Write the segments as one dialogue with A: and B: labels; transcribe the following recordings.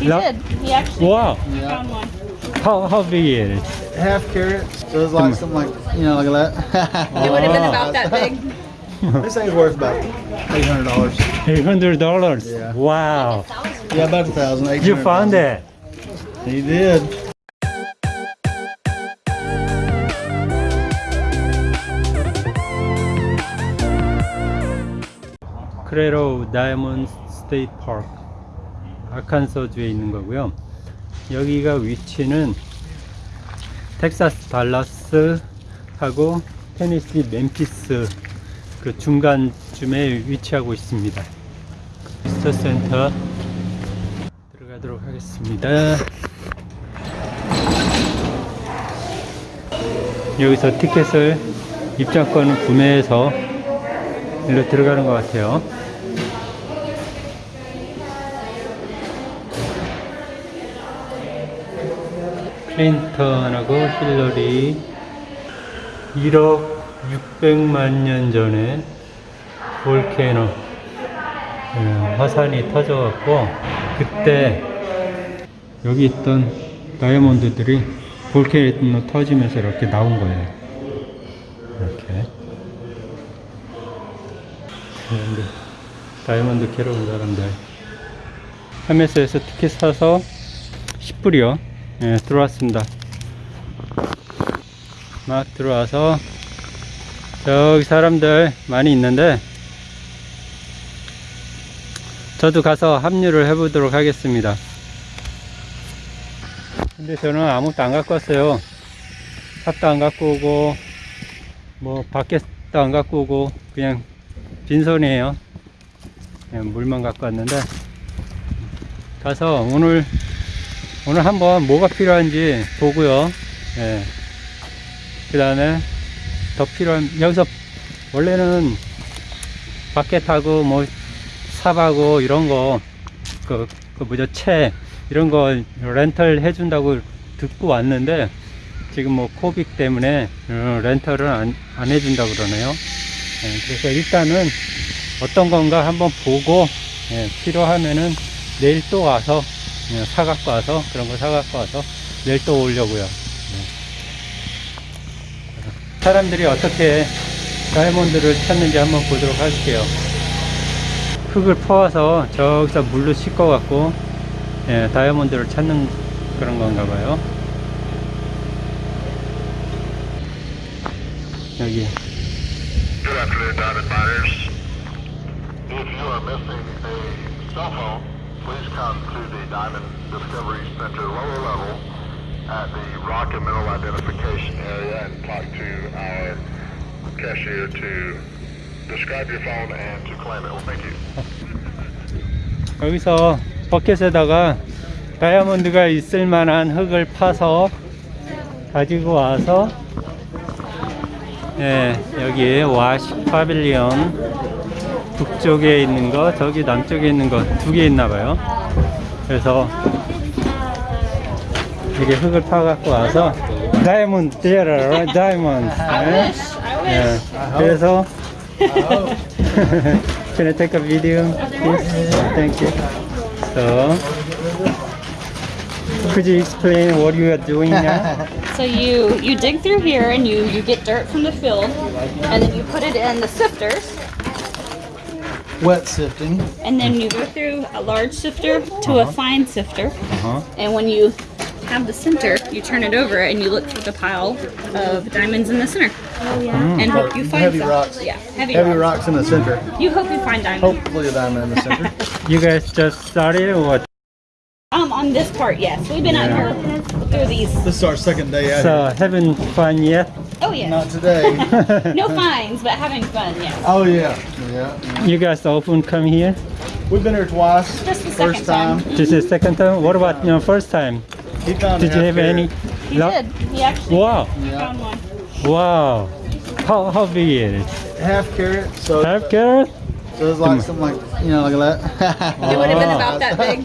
A: He
B: No.
A: did. He actually
B: Wow.
C: Yeah.
A: found one.
B: How how big is it?
C: Half carrot. So it's like something like, you know, like that.
A: It would have been about that big.
C: this thing's worth about $800.
B: Eight hundred dollars.
C: Yeah.
B: Wow.
C: Yeah, about a thousand.
B: You found it.
C: He did.
B: Crater of Diamonds State Park 아칸소주에 있는 거고요. 여기가 위치는 텍사스 달라스 하고 테네시 멤피스 그 중간쯤에 위치하고 있습니다. Visitor Center 들어가도록 하겠습니다. 여기서 티켓을 입장권을 구매해서 일로 들어가는 것 같아요. 클린턴하고 힐러리 1억 600만 년 전에 볼케노 예, 화산이 터져갖고 그때 여기 있던 다이아몬드들이 볼케노 터지면서 이렇게 나온 거예요. 이렇게. 다이아몬드, 다이아몬드 캐러 온 사람들 헤메스에서 티켓 사서 10불이요 예, 들어왔습니다. 막 들어와서 저기 사람들 많이 있는데 저도 가서 합류를 해 보도록 하겠습니다. 근데 저는 아무것도 안 갖고 왔어요. 삽도 안 갖고 오고 뭐 밖에도 안 갖고 오고 그냥 빈손이에요. 그냥 물만 갖고 왔는데 가서 오늘 오늘 한번 뭐가 필요한지 보고요. 예. 그 다음에 더 필요한 여기서 원래는 바켓하고 뭐 삽하고 이런 거 그, 그 뭐죠 채 이런 거 렌탈 해준다고 듣고 왔는데 지금 뭐 코빅 때문에 어, 렌탈을 안, 안 해준다 그러네요. 예, 그래서 일단은 어떤 건가 한번 보고 예, 필요하면은 내일 또 와서 예, 사갖고 와서 그런 거 사갖고 와서 내일 또 오려고요. 예. 사람들이 어떻게 다이아몬드를 찾는지 한번 보도록 할게요. 흙을 퍼와서 저기서 물로 씻어갖고 예, 다이아몬드를 찾는 그런 건가 봐요. 여기
D: Good afternoon, Diamond Miners. If you are missing a cell phone, please come to the Diamond Discovery Center lower level at the rock and mineral identification area and talk to our cashier to describe your phone and to claim it. Well, thank you.
B: 여기서 버켓에다가 다이아몬드가 있을 만한 흙을 파서 가지고 와서 예, 여기 와시 파빌리온 북쪽에 있는 거 저기 남쪽에 있는 거 두 개 있나 봐요 그래서 이게 흙을 파 갖고 와서 다이아몬드 데라 다이아몬드 예? 예, 그래서 Can I take a video? Please? Thank you. So, could you explain what you are doing now?
A: So you you dig through here and you you get dirt from the field, and then you put it in the sifters,
C: Wet sifting.
A: and then you go through a large sifter to a fine sifter,
B: Uh-huh.
A: and when you have the center, you turn it over and you look for the pile of diamonds in the center. Oh yeah. And hope you find
C: Heavy
A: some.
C: rocks.
A: Yeah, heavy,
C: Heavy
A: rocks.
C: rocks in the center.
A: You hope you find diamonds.
C: Hopefully a diamond in the center.
B: You guys just started or what?
A: Um, on this part, yes, we've been out here through these.
C: this is our second day out
B: So, having fun yet?
A: Oh yeah.
C: Not today.
A: No fines, but having fun. Yes.
C: oh yeah. Yeah.
B: You guys often come here?
C: We've been here twice.
A: Just the
C: First
A: second time.
C: time.
B: This is second time? What about your first time?
C: He found
B: Did you have
C: carrot.
B: any?
A: He
B: luck?
A: did. He actually
B: Wow,
C: Yeah.
A: found one.
B: wow. How, how big is it?
C: Half carrot. So,
B: Half carrot?
C: so it's like something like, you know, like that.
A: It would have been about that big.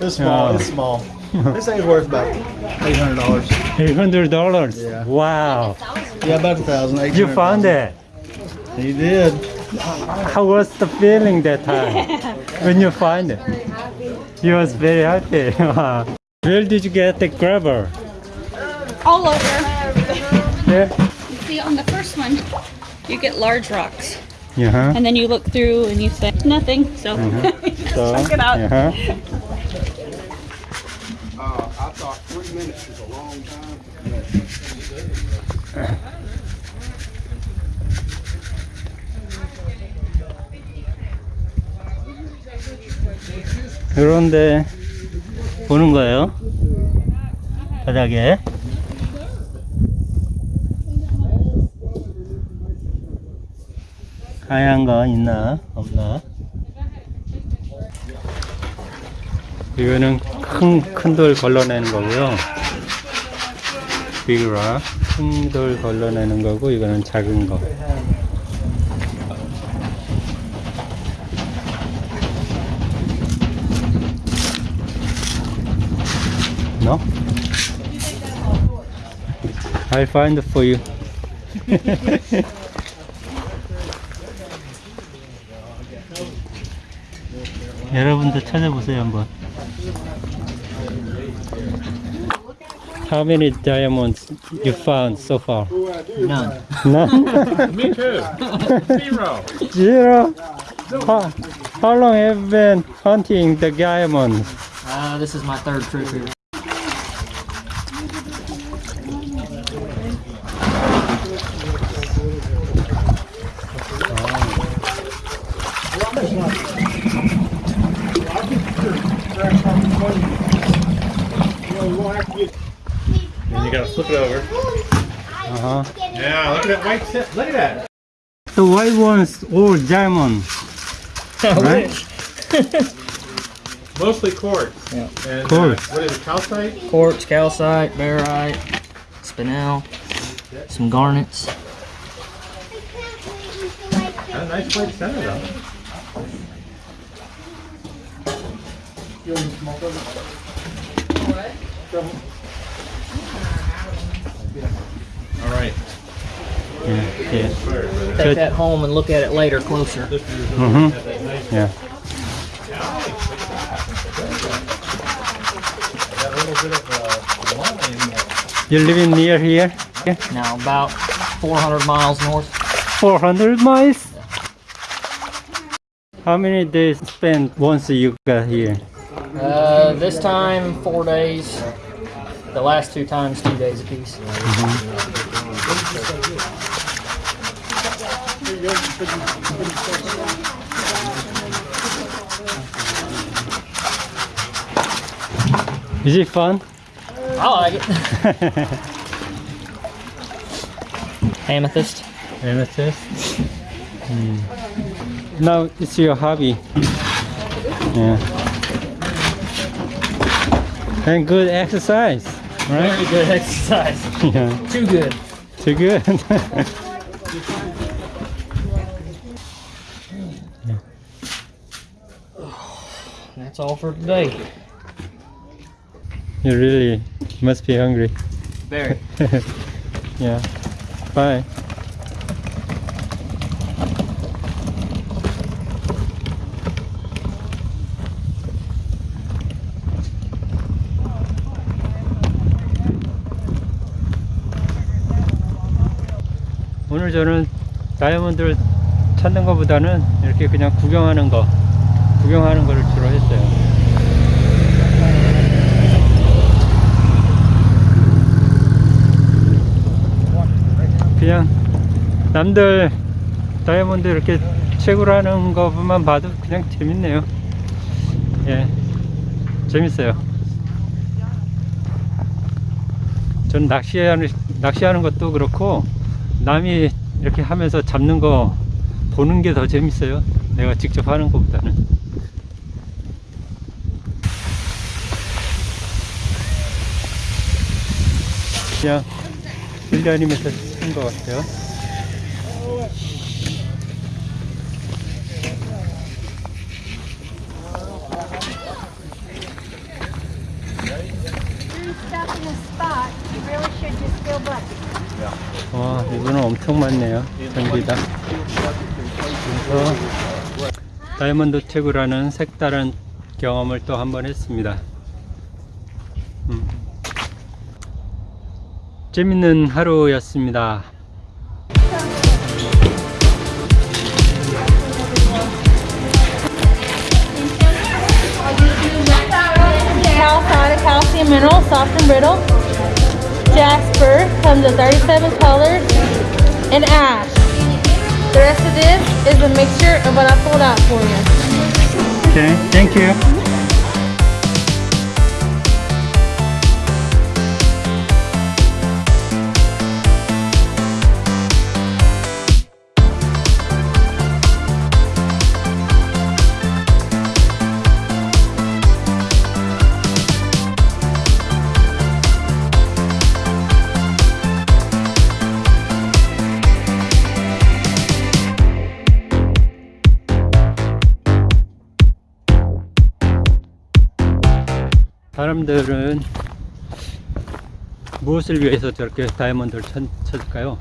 C: It's small.
B: Oh.
C: It's small. this thing's worth about eight hundred dollars.
B: Eight hundred dollars.
C: Yeah.
B: Wow.
C: Yeah, about a thousand.
B: You found it.
C: He did.
B: how was the feeling that time when you find it? You was very happy. Where did you get the grabber?
A: All over.
B: Yeah.
A: See, on the first one, you get large rocks.
B: Uh-huh.
A: And then you look through and you say, nothing. So, you just
B: So,
A: check it out.
E: Uh, I thought three minutes is a long time.
B: 그런데 보는 거예요. 바닥에. 하얀 거 있나 없나? 이거는 큰 큰 돌 걸러내는 거고요. 비그라 큰돌 걸러내는 거고 이거는 작은 거. No? I'll find for you. 여러분도 찾아보세요 한번. How many diamonds you found so far?
F: None.
B: None.
G: Me too. Zero.
B: Zero. How, how long have you been hunting the diamonds?
F: Uh, this is my third trip here.
G: Gotta flip it over.
B: Uh-huh.
G: Yeah, look at that white tip. Look at that.
B: The white ones all diamond. right?
G: Mostly quartz.
F: Yeah.
G: And, uh,
B: Quartz.
G: what is it, calcite?
F: Quartz, calcite, barite, spinel, some garnets.
G: Got a nice white center though. All
B: Yeah. yeah.
F: Take that home and look at it later closer.
B: Mm-hmm. Yeah.
G: Got a little bit of line.
B: You're living near here? Yeah.
F: Now about 400 miles north.
B: 400 miles? How many days spent once you got here?
F: Uh, this time four days. The last two times two days apiece.
B: Is it fun?
F: I like it. Amethyst.
B: Amethyst? Hmm. Now it's your hobby. Yeah. And good exercise, right?
F: Very good exercise.
B: yeah.
F: Too good.
B: Too good.
F: That's all for today.
B: you really must be hungry.
F: Very.
B: yeah. Bye. 오늘 저는 다이아몬드를 찾는 것보다는 이렇게 그냥 구경하는 거, 구경하는 거를 주로 했어요. 그냥 남들 다이아몬드 이렇게 채굴하는 것만 봐도 그냥 재밌네요. 예, 재밌어요. 전 낚시하는 낚시하는 것도 그렇고 남이 이렇게 하면서 잡는 거 보는 게 더 재밌어요. 내가 직접 하는 것보다는. 그냥 훈련이면서 쓴 것 같아요.
H: stuff in a spot, you really should just fill buckets.
B: 와, 이분은 엄청 많네요. 전부 다. 와서 다이아몬드 채굴하는 색다른 경험을 또 한 번 했습니다. 재밌는 하루였습니다.
H: Calcite, calcium mineral, soft and brittle. Jasper comes in 37 colors. And ash. The rest of this is a mixture of what I pulled out for you.
B: Okay, thank you. 사람들은 무엇을 위해서 저렇게 다이아몬드를 쳤, 쳤을까요?